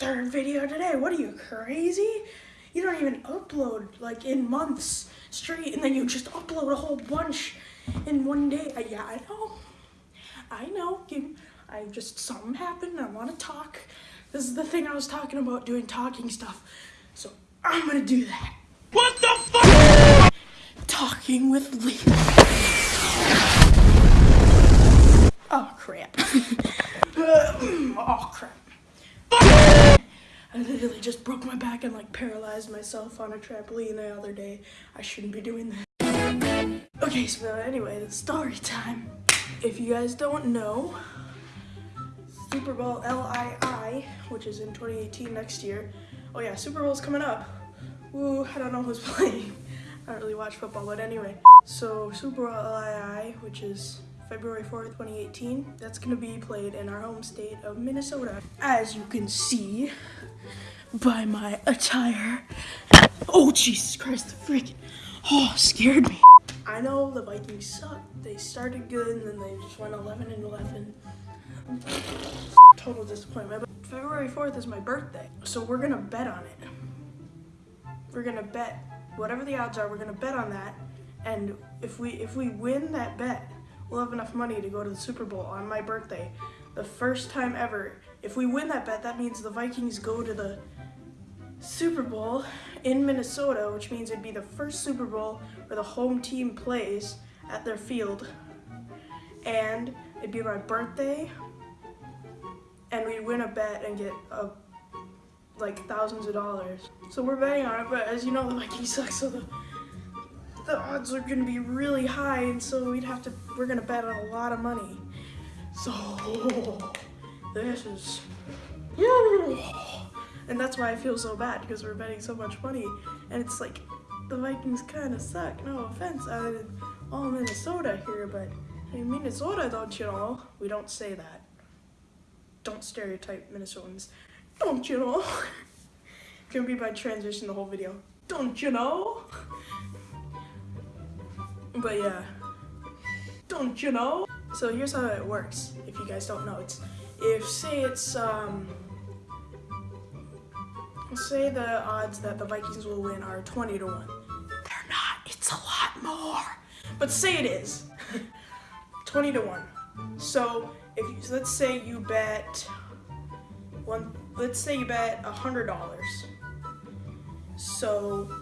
third video today. What are you, crazy? You don't even upload like in months straight and then you just upload a whole bunch in one day. Uh, yeah, I know. I know. You, I just, something happened. I want to talk. This is the thing I was talking about, doing talking stuff. So I'm going to do that. What the fuck? Talking with Lee. Oh, crap. oh, crap. I literally just broke my back and like paralyzed myself on a trampoline the other day. I shouldn't be doing that. Okay, so anyway, the story time. If you guys don't know, Super Bowl LII, which is in 2018 next year. Oh yeah, Super Bowl's coming up. Woo, I don't know who's playing. I don't really watch football, but anyway. So Super Bowl LII, which is February 4th, 2018. That's gonna be played in our home state of Minnesota. As you can see by my attire. Oh, Jesus Christ, the freaking, oh, scared me. I know the Vikings suck. They started good and then they just went 11 and 11. Total disappointment. But February 4th is my birthday, so we're gonna bet on it. We're gonna bet whatever the odds are. We're gonna bet on that, and if we if we win that bet, we'll have enough money to go to the Super Bowl on my birthday. The first time ever. If we win that bet, that means the Vikings go to the Super Bowl in Minnesota, which means it'd be the first Super Bowl where the home team plays at their field. And it'd be my birthday, and we'd win a bet and get a, like thousands of dollars. So we're betting on it, but as you know, the Vikings suck, so the the odds are gonna be really high, and so we'd have to, we're gonna bet on a lot of money. So, this is, and that's why I feel so bad, because we're betting so much money, and it's like, the Vikings kind of suck, no offense, I all Minnesota here, but in Minnesota, don't you know, we don't say that. Don't stereotype Minnesotans. Don't you know? Gonna be my transition the whole video. Don't you know? But yeah, don't you know? So here's how it works, if you guys don't know. It's, if say it's, um, say the odds that the Vikings will win are 20 to 1. They're not, it's a lot more. But say it is, 20 to 1. So if you, so let's say you bet one, let's say you bet a $100. So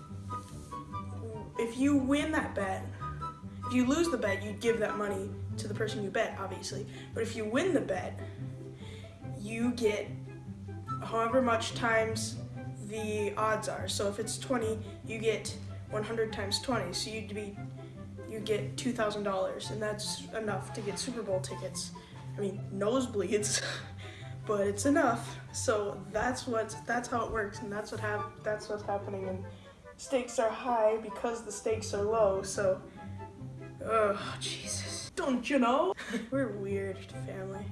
if you win that bet, if you lose the bet, you give that money to the person you bet, obviously. But if you win the bet, you get however much times the odds are. So if it's 20, you get 100 times 20. So you'd be, you get $2,000 and that's enough to get Super Bowl tickets. I mean, nosebleeds, but it's enough. So that's what, that's how it works and that's what hap that's what's happening and stakes are high because the stakes are low. So Oh, Jesus. Don't you know? We're weird family.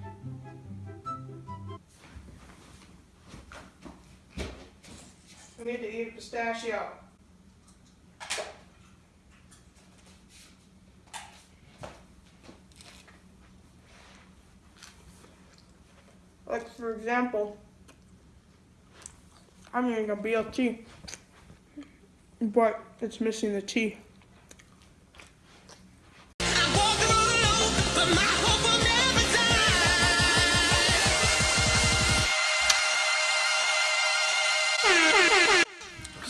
Need to eat pistachio. Like, for example, I'm eating a BLT, but it's missing the T.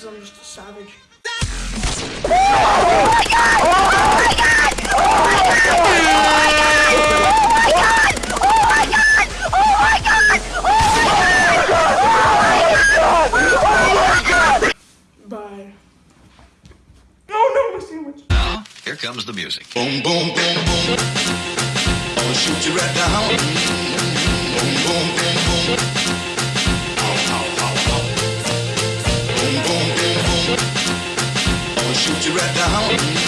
Because I'm just a savage. Oh my god! Oh my god! Oh my god! Oh my god! Oh my god! Oh my god! Bye. Oh no, my sandwich. Now, here comes the music. Boom, boom, boom, boom. I'll shoot you right down. Boom, boom, boom, boom. at the home.